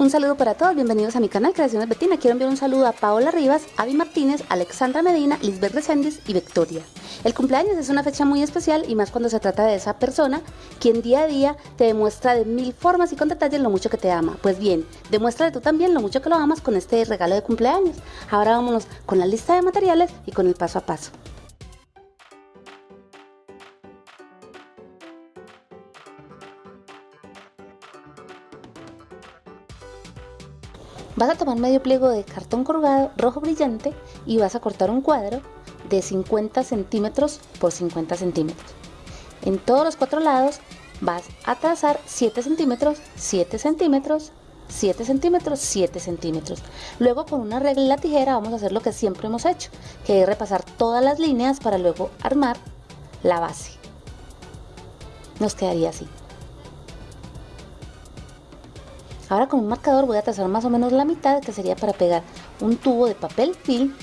Un saludo para todos, bienvenidos a mi canal Creaciones Betina. Quiero enviar un saludo a Paola Rivas, Avi Martínez, Alexandra Medina, Lisbeth Reséndiz y Victoria. El cumpleaños es una fecha muy especial y más cuando se trata de esa persona quien día a día te demuestra de mil formas y con detalles lo mucho que te ama. Pues bien, demuestra tú también lo mucho que lo amas con este regalo de cumpleaños. Ahora vámonos con la lista de materiales y con el paso a paso. Vas a tomar medio pliego de cartón corrugado rojo brillante y vas a cortar un cuadro de 50 centímetros por 50 centímetros. En todos los cuatro lados vas a trazar 7 centímetros, 7 centímetros, 7 centímetros, 7 centímetros. Luego con una regla y la tijera vamos a hacer lo que siempre hemos hecho, que es repasar todas las líneas para luego armar la base. Nos quedaría así. Ahora con un marcador voy a trazar más o menos la mitad que sería para pegar un tubo de papel film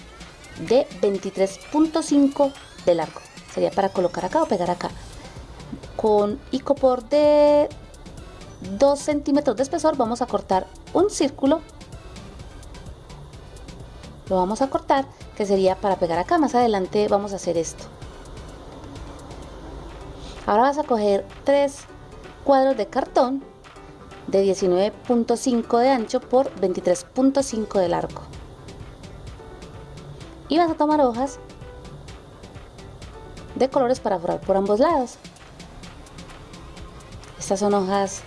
de 23.5 de largo. Sería para colocar acá o pegar acá. Con icopor de 2 centímetros de espesor vamos a cortar un círculo. Lo vamos a cortar que sería para pegar acá. Más adelante vamos a hacer esto. Ahora vas a coger tres cuadros de cartón de 19.5 de ancho por 23.5 de largo. Y vas a tomar hojas de colores para forrar por ambos lados. Estas son hojas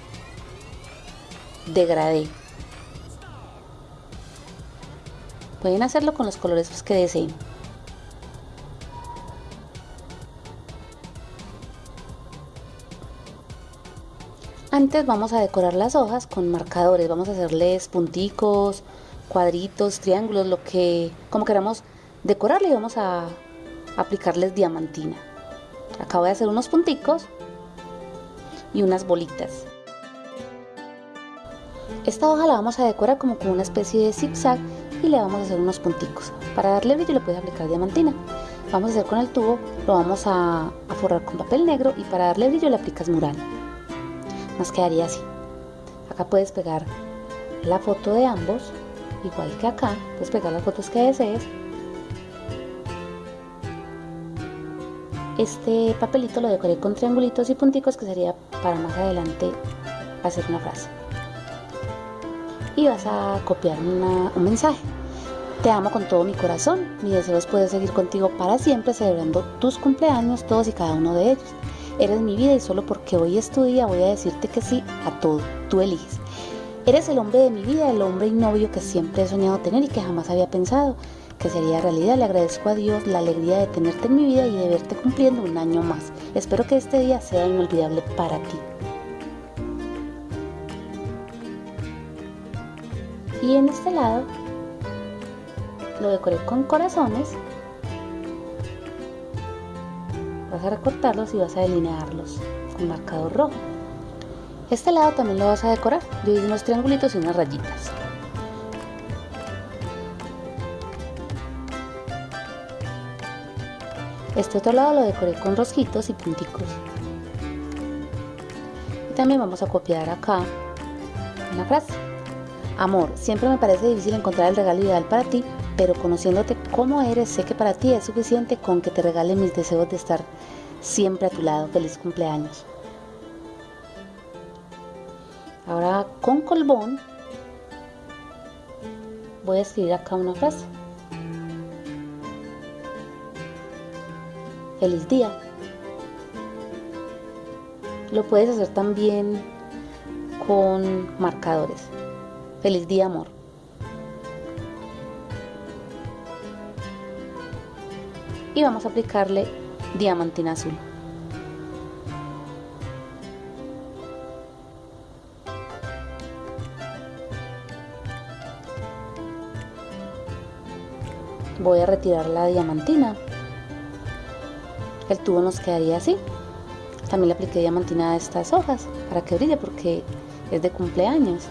de gradé. Pueden hacerlo con los colores que deseen. Antes vamos a decorar las hojas con marcadores, vamos a hacerles punticos, cuadritos, triángulos, lo que como queramos decorarle y vamos a aplicarles diamantina. Acá voy a hacer unos punticos y unas bolitas. Esta hoja la vamos a decorar como con una especie de zigzag y le vamos a hacer unos punticos. Para darle brillo le puedes aplicar diamantina. Vamos a hacer con el tubo, lo vamos a, a forrar con papel negro y para darle brillo le aplicas mural nos quedaría así. Acá puedes pegar la foto de ambos igual que acá. Puedes pegar las fotos que desees. Este papelito lo decoré con triangulitos y punticos que sería para más adelante hacer una frase. Y vas a copiar un mensaje. Te amo con todo mi corazón, mi deseo es poder seguir contigo para siempre celebrando tus cumpleaños, todos y cada uno de ellos. Eres mi vida y solo porque hoy es tu día voy a decirte que sí a todo. Tú eliges. Eres el hombre de mi vida, el hombre y novio que siempre he soñado tener y que jamás había pensado que sería realidad. Le agradezco a Dios la alegría de tenerte en mi vida y de verte cumpliendo un año más. Espero que este día sea inolvidable para ti. Y en este lado lo decoré con corazones vas a recortarlos y vas a delinearlos con marcador rojo. Este lado también lo vas a decorar, yo hice unos triangulitos y unas rayitas. Este otro lado lo decoré con rosquitos y punticos. Y también vamos a copiar acá una frase. Amor, siempre me parece difícil encontrar el regalo ideal para ti, pero conociéndote como eres, sé que para ti es suficiente con que te regale mis deseos de estar siempre a tu lado. Feliz cumpleaños. Ahora con colbón voy a escribir acá una frase. Feliz día. Lo puedes hacer también con marcadores. Feliz día, amor. Y vamos a aplicarle diamantina azul. Voy a retirar la diamantina. El tubo nos quedaría así. También le apliqué diamantina a estas hojas para que brille porque es de cumpleaños.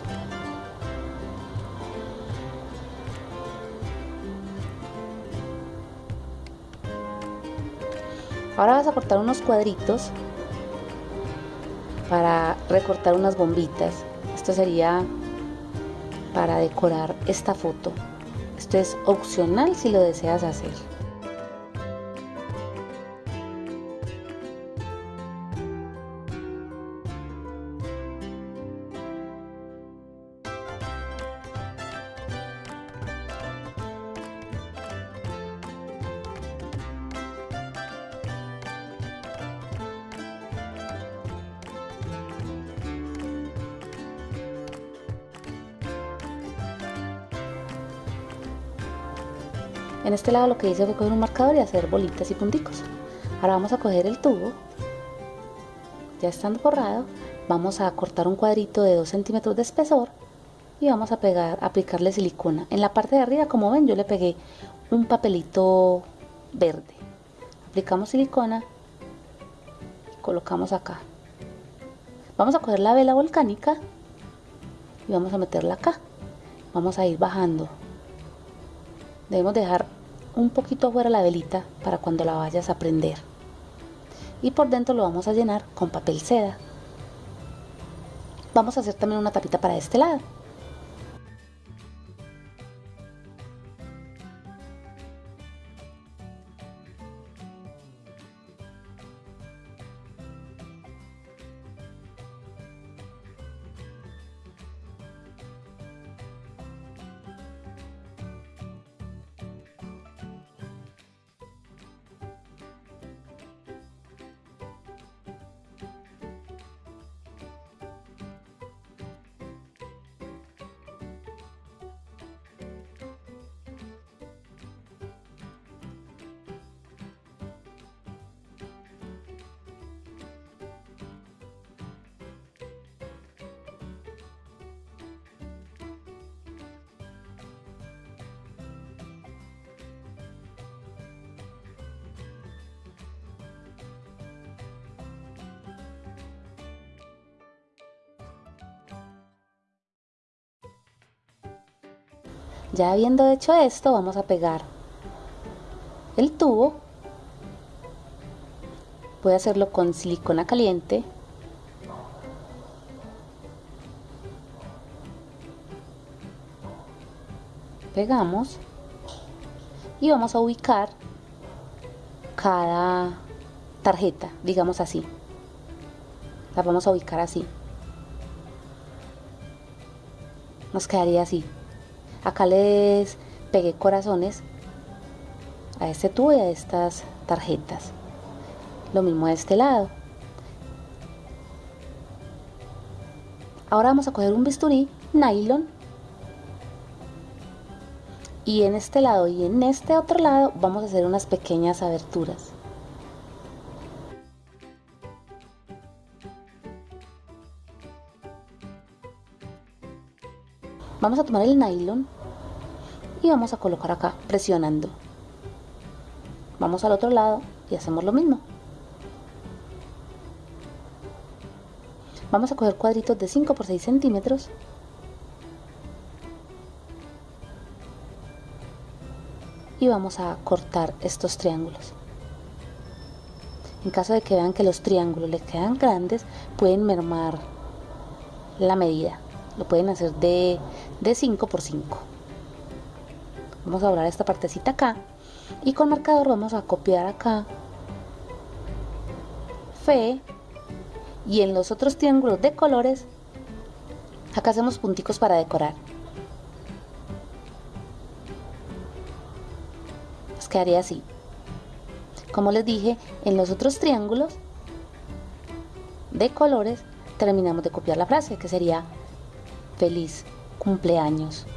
Ahora vas a cortar unos cuadritos para recortar unas bombitas. Esto sería para decorar esta foto. Esto es opcional si lo deseas hacer. En este lado lo que hice fue coger un marcador y hacer bolitas y punticos. Ahora vamos a coger el tubo, ya estando forrado, vamos a cortar un cuadrito de 2 centímetros de espesor y vamos a pegar, aplicarle silicona. En la parte de arriba, como ven, yo le pegué un papelito verde. Aplicamos silicona y colocamos acá. Vamos a coger la vela volcánica y vamos a meterla acá. Vamos a ir bajando debemos dejar un poquito afuera la velita para cuando la vayas a prender. Y por dentro lo vamos a llenar con papel seda. Vamos a hacer también una tapita para este lado Ya habiendo hecho esto, vamos a pegar el tubo. Voy a hacerlo con silicona caliente. Pegamos y vamos a ubicar cada tarjeta, digamos así. La vamos a ubicar así. Nos quedaría así. Acá les pegué corazones a este tubo y a estas tarjetas. Lo mismo de este lado. Ahora vamos a coger un bisturí nylon y en este lado y en este otro lado vamos a hacer unas pequeñas aberturas. Vamos a tomar el nylon y vamos a colocar acá presionando. Vamos al otro lado y hacemos lo mismo. Vamos a coger cuadritos de 5 por 6 centímetros y vamos a cortar estos triángulos. En caso de que vean que los triángulos les quedan grandes, pueden mermar la medida. Lo pueden hacer de de 5 por 5 vamos a doblar esta partecita acá y con marcador vamos a copiar acá fe y en los otros triángulos de colores acá hacemos punticos para decorar. Nos quedaría así. Como les dije en los otros triángulos de colores terminamos de copiar la frase que sería feliz cumpleaños.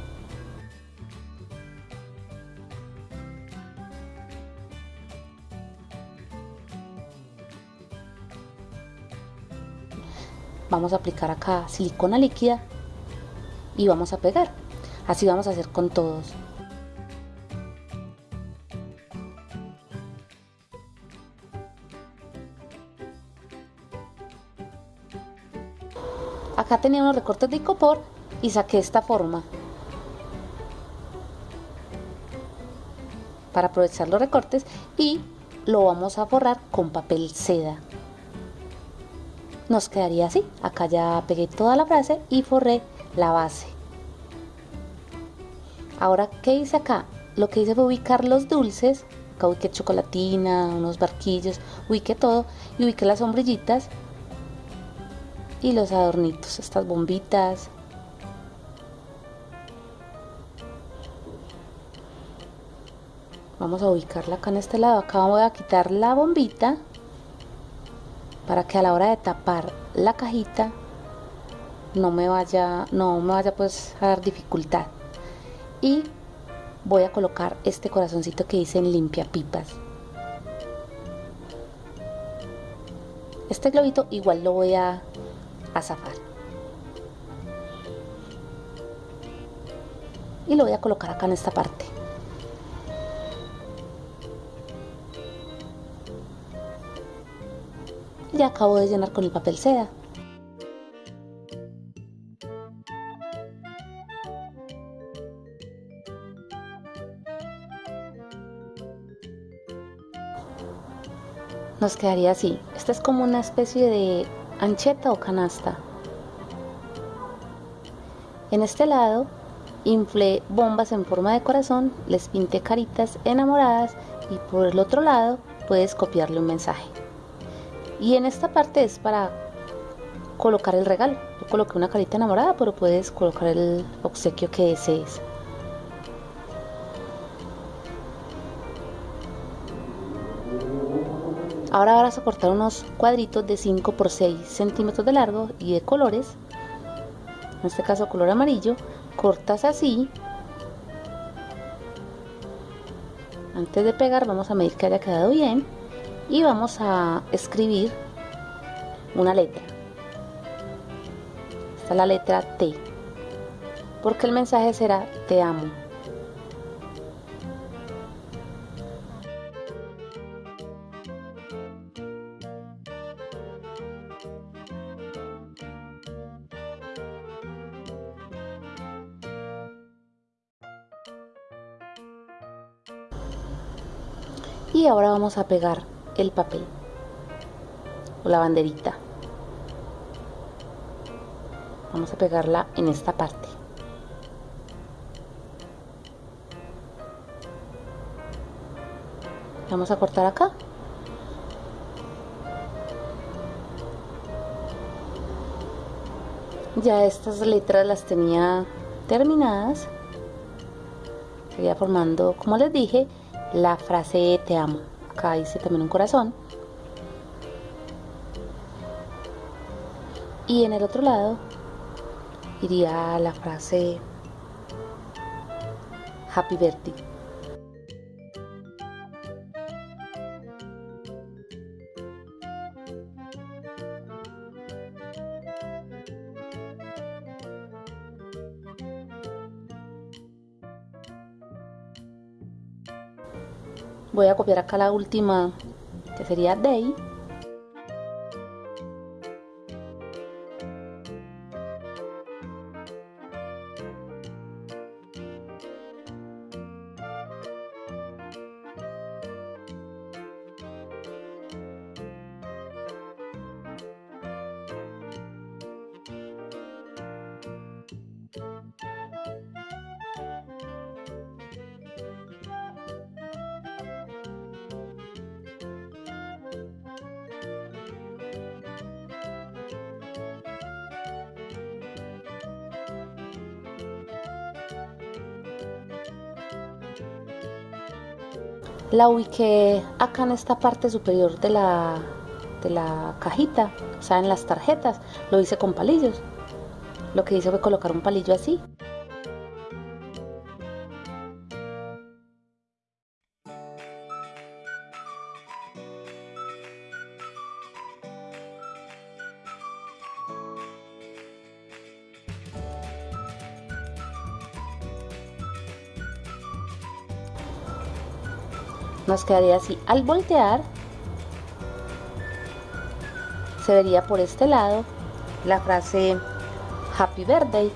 Vamos a aplicar acá silicona líquida y vamos a pegar. Así vamos a hacer con todos. Acá tenía unos recortes de icopor y saqué esta forma para aprovechar los recortes y lo vamos a forrar con papel seda nos quedaría así acá ya pegué toda la frase y forré la base Ahora, ¿qué hice acá? Lo que hice fue ubicar los dulces. Acá ubiqué chocolatina, unos barquillos, ubiqué todo y ubiqué las sombrillitas y los adornitos, estas bombitas. Vamos a ubicarla acá en este lado. Acá voy a quitar la bombita para que a la hora de tapar la cajita no me vaya, no me vaya pues a dar dificultad. Y voy a colocar este corazoncito que dice limpia pipas. Este globito igual lo voy a, a zafar. Y lo voy a colocar acá en esta parte. Ya acabo de llenar con el papel seda. nos quedaría así. Esta es como una especie de ancheta o canasta. En este lado inflé bombas en forma de corazón, les pinté caritas enamoradas y por el otro lado puedes copiarle un mensaje. Y en esta parte es para colocar el regalo. Yo coloqué una carita enamorada, pero puedes colocar el obsequio que desees. Ahora vas a cortar unos cuadritos de 5 por 6 centímetros de largo y de colores. En este caso color amarillo. Cortas así. Antes de pegar vamos a medir que haya quedado bien. Y vamos a escribir una letra. Esta es la letra T. Porque el mensaje será te amo. y ahora vamos a pegar el papel o la banderita. Vamos a pegarla en esta parte. Vamos a cortar acá. Ya estas letras las tenía terminadas. Sería formando como les dije la frase te amo. Acá dice también un corazón. Y en el otro lado iría la frase Happy Birthday. Voy a copiar acá la última que sería day la ubiqué acá en esta parte superior de la, de la cajita, o sea, en las tarjetas. Lo hice con palillos. Lo que hice fue colocar un palillo así quedaría así al voltear se vería por este lado la frase happy birthday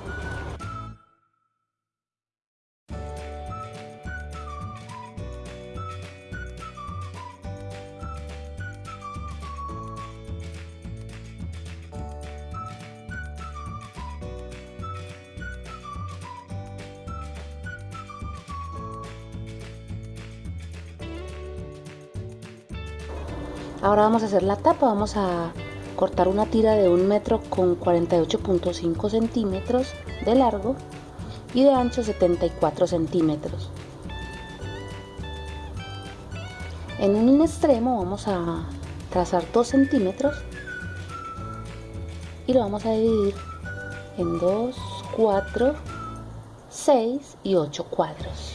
Ahora vamos a hacer la tapa, vamos a cortar una tira de un metro con 48.5 centímetros de largo y de ancho 74 centímetros. En un extremo vamos a trazar 2 centímetros y lo vamos a dividir en 2, 4, 6 y 8 cuadros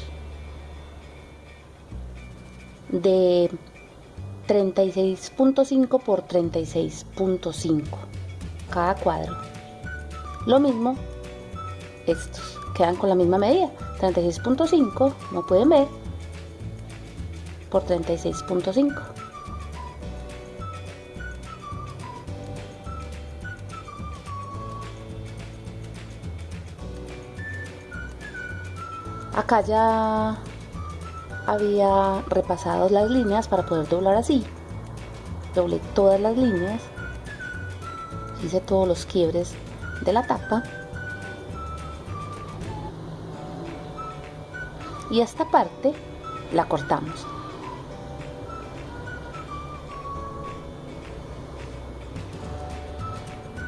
de 36.5 por 36.5 cada cuadro. Lo mismo estos quedan con la misma medida 36.5 no pueden ver por 36.5 acá ya había repasado las líneas para poder doblar así. Doblé todas las líneas hice todos los quiebres de la tapa. Y esta parte la cortamos.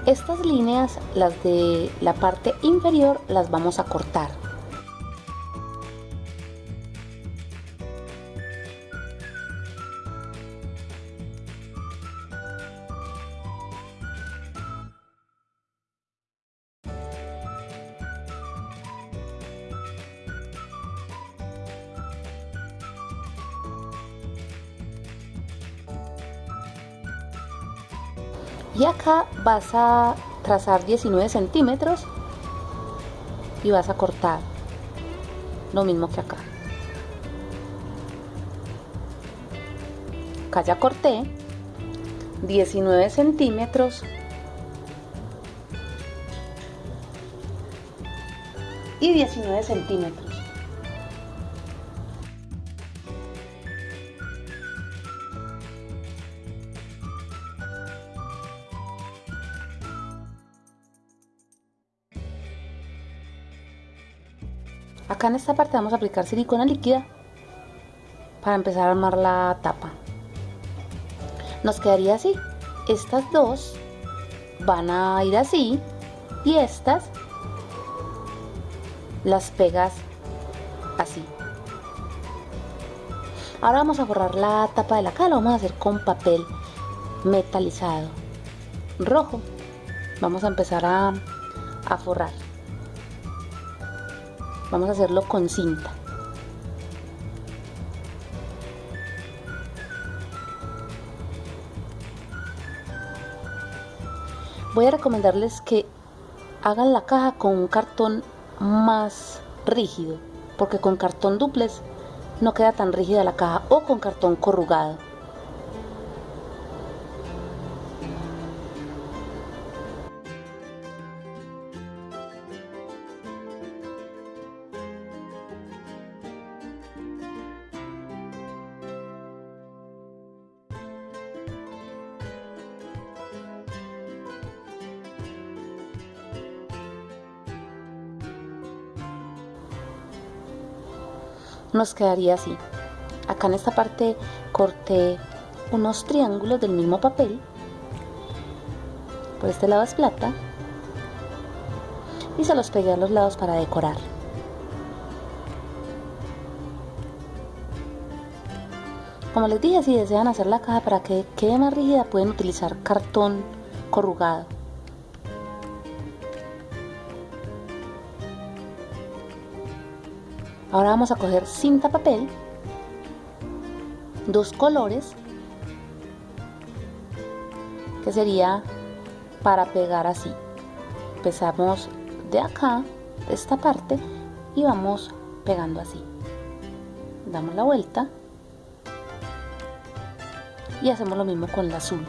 Estas líneas las de la parte inferior las vamos a cortar vas a trazar 19 centímetros y vas a cortar lo mismo que acá. Acá ya corté 19 centímetros y 19 centímetros Acá en esta parte vamos a aplicar silicona líquida para empezar a armar la tapa. Nos quedaría así. Estas dos van a ir así y estas las pegas así. Ahora vamos a forrar la tapa de la cara, lo vamos a hacer con papel metalizado rojo. Vamos a empezar a, a forrar. Vamos a hacerlo con cinta. Voy a recomendarles que hagan la caja con un cartón más rígido, porque con cartón duplex no queda tan rígida la caja o con cartón corrugado. Nos quedaría así. Acá en esta parte corté unos triángulos del mismo papel. Por este lado es plata. Y se los pegué a los lados para decorar. Como les dije, si desean hacer la caja para que quede más rígida, pueden utilizar cartón corrugado. Ahora vamos a coger cinta papel, dos colores, que sería para pegar así. Empezamos de acá, de esta parte, y vamos pegando así. Damos la vuelta y hacemos lo mismo con el azul.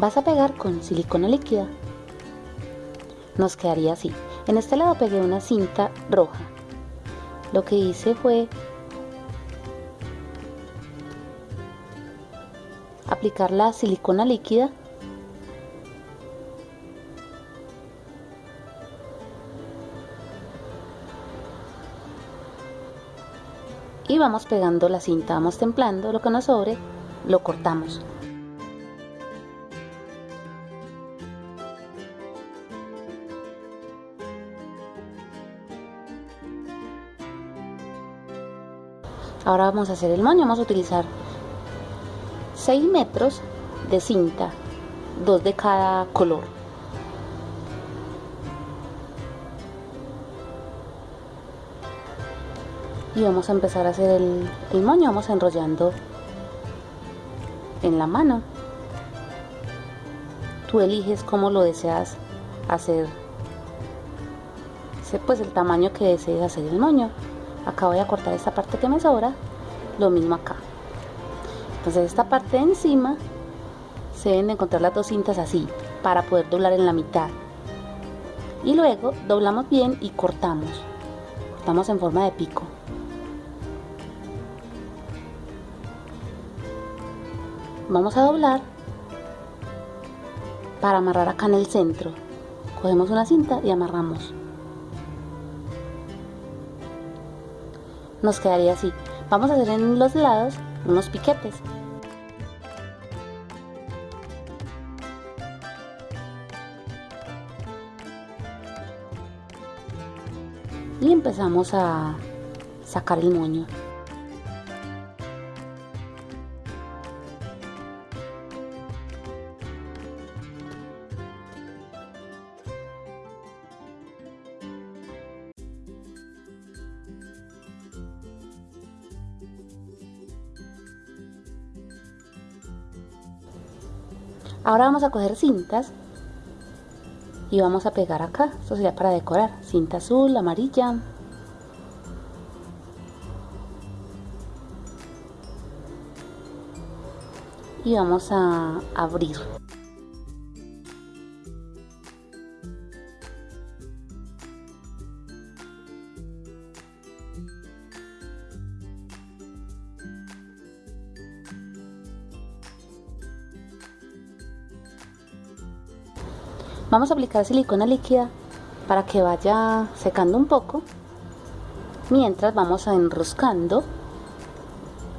Vas a pegar con silicona líquida. Nos quedaría así. En este lado pegué una cinta roja. Lo que hice fue aplicar la silicona líquida y vamos pegando la cinta, vamos templando lo que nos sobre, lo cortamos. Ahora vamos a hacer el moño, vamos a utilizar 6 metros de cinta, dos de cada color. Y vamos a empezar a hacer el, el moño, vamos enrollando en la mano. Tú eliges cómo lo deseas hacer, pues el tamaño que desees hacer el moño acá voy a cortar esta parte que me sobra lo mismo acá. Entonces esta parte de encima se deben encontrar las dos cintas así para poder doblar en la mitad. Y luego doblamos bien y cortamos. Cortamos en forma de pico. Vamos a doblar para amarrar acá en el centro. Cogemos una cinta y amarramos nos quedaría así. Vamos a hacer en los lados unos piquetes. Y empezamos a sacar el moño. Ahora vamos a coger cintas y vamos a pegar acá. Esto sería para decorar. Cinta azul, amarilla. Y vamos a abrir. Vamos a aplicar silicona líquida para que vaya secando un poco mientras vamos enroscando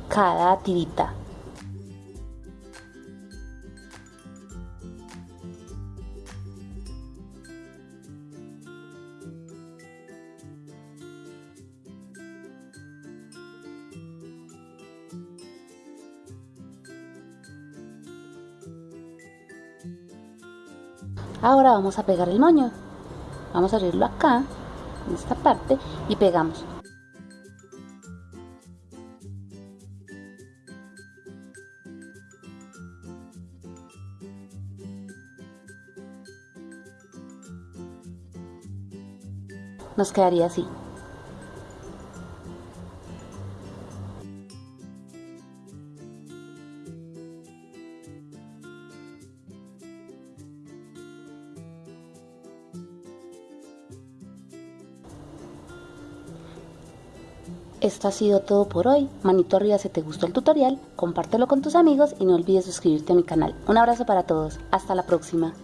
cada tirita. Ahora vamos a pegar el moño. Vamos a abrirlo acá, en esta parte, y pegamos. Nos quedaría así. Esto ha sido todo por hoy. Manito arriba si te gustó el tutorial, compártelo con tus amigos y no olvides suscribirte a mi canal. Un abrazo para todos. Hasta la próxima.